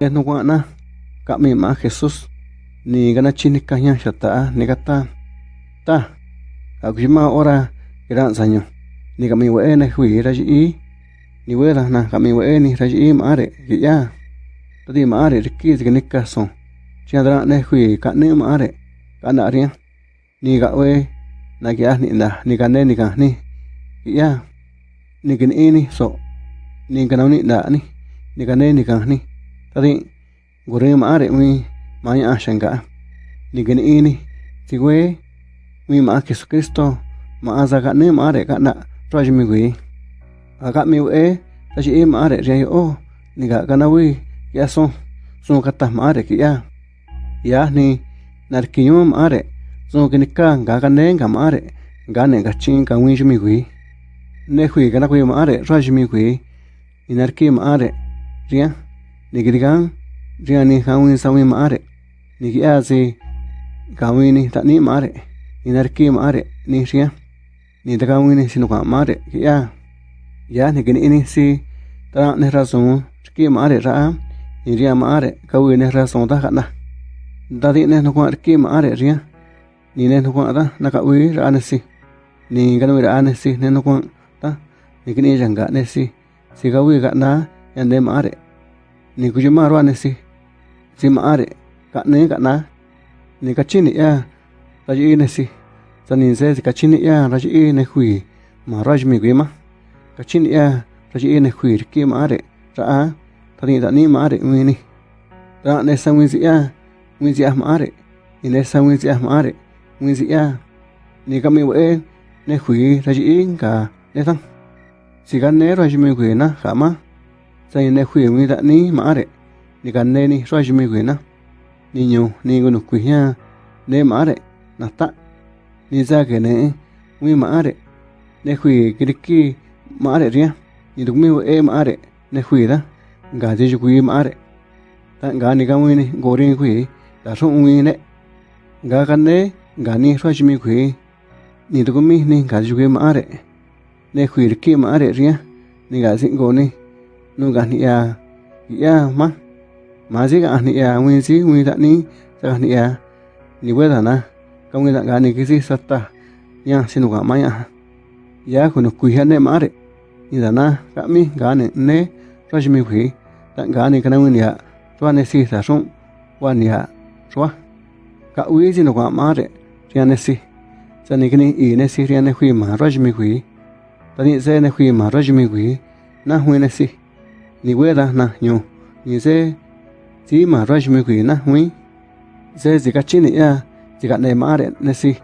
es no guana kami ma Jesús ni gana chini kanya shata ni gata ta. Akujima ora iran sanyo ni kami we ne hui raji ni we na kami we ni raji mare ya. Tadi mare riki ni kaso chiadra ne hui ka ne mare kana ria ni ga we na kia ni na ni ka ne ni ka ni ya. Ni kin ini so ni ka ni da ni ni ka ne ni ka ni tadi gore mare mi maya shanga ni kin ini ti we mi ma Jesucristo ma aza ka ne mare ka na roji mi gui aga mi we ta ji mare ria o ni ga kana wi ya so so ka ta mare ki ya. Ya ni nar ki yum mare so ki ni ka ga ka ne ga mare ga ne ga chin ka wi mi gui ne hui kana wi mare roji mi gui ni nar ki mare ria nikirikan riani hawin sawi maare. Niki asi kawini tani maare. Inarki maare ni ria. Ni takawini sinuka maare kia ya nikini ini si tara ne razon ki maare ra ni ria maare kawini razon ta kana dadi ne nukwa ki maare ria. Ni ne nukwa ta nakawi ra nesi ni ganwi ra nesi ne nukwa ta. Nikini janga nesi si. Si kawi kana yande maare. Na ya ne ni ku ju ma si. Si mare ka ne, ka na. Ni kachini ya ra ji ne si. Sa ni se ka chi ya ra ji ne hui ma ra ji mi gui ma ni ya ra ji ne hui riki maare ra a, ta ni da ni mare mi ra ne sa wi ya wi ya maare ni ne sa wi ya maare wi ya ni kami wae we, ne hui ra ji ka ne sang si ga ne, ra ji sayne khui ngi da ni ma are ni kan ne ni raj mi khui na ni nyu ni gu nu khui ya ne ma are na ta ni za ke ne ngi ma are ne khui ki ri ki ma are ri ni du mi wo e ma are ne khui da ga ji ju khui ma are ta ga ni ka ngi ni go ri khui da so ngi ne ga kan ne ga ni raj mi khui ni du mi ni ga ju khui ma are ne khui ri ki ma are ri ni ga sin go ni nu ga ni ya ya ma ma ji ga ni ya wi ji wi da ni sa ni ya ni we da na ka win da ga ni ki si sa ta ya sinu ga ma ya ya ku nu kui ha ne mare ni da na ka mi ga ne ne ra ji mi hui ta ga ni ka na wi ya to ne si sa song wa ni ya so ka wi ji nu ga mare ya ne si. Sa ni ki ni i ne si, ri ne hui ma ra ji mi hui ta ni se ne hui ma ra ji mi hui na hui ne si ni we ra na nyu ni se chỉ mà rồi mình quỳ na huy thế gì cả chín này chỉ cả này mà đấy nè si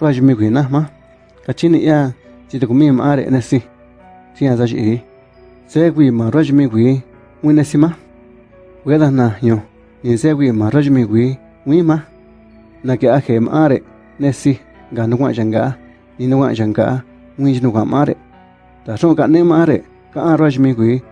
rồi mình quỳ na mà cả chín này chỉ được mình mà đấy nè si chỉ là gì thế quỳ mà rồi mình quỳ nguyên nè si mà quê là na nhiều như thế quỳ mà rồi mình quỳ nguyên mà na cái ake mà đấy nè si gà nó ngoại chẳng gà ni nó ngoại chẳng gà chỉ nó ngoại mà đấy ta xong cả này mà đấy cả rồi na ma mi ga wa ni ji ma so ka ne ma ka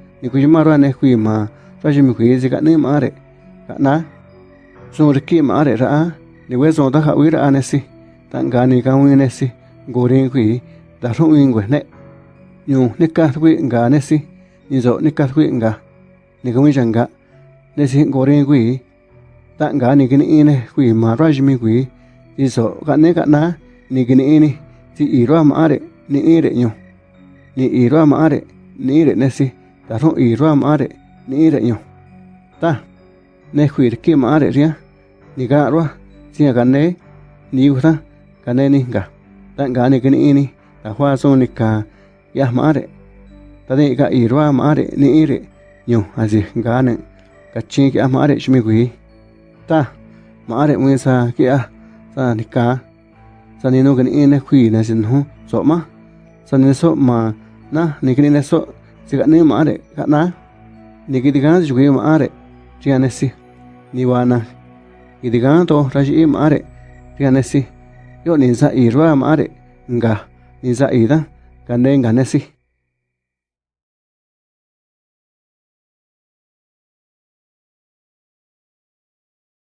si tan ga ni ka wi ne si go rin khui da ru wi ngwe ne nyu ni ka wi ga ne si ni zo ni ka wi ga ni ka wi jang ga ne si gorin kui khui tan kini ine kui ma ra ji mi khui ni zo ka ne ka na ni kini ni ti i ra ni ire nyu ni i ra ni ire ne ta rong ru i ra ma re ni re nyu ta ne khuir ki ma re ria. Ni ga ro si ga ne ni u ta ga ne ni ga ta ga ni ni ni ta hwa so ni ka ya ma re ta de ga i ro ma re ni i re nyu a ji ga ne ka chi ki ma re shmi gui ta ma re mu sa ki a sa ni ka sa ni no ga ni ne khui na sin hu so ma sa ni so ma na ni ki ni so Sigan yo mare, gana. Ni kitigan yuki yo mare. Sigan esi. ni wana kiti gana to raji yo mare. Sigan esi. Yo ninsa irwa mare. Nga. Ninsa ida. Gane nganesi.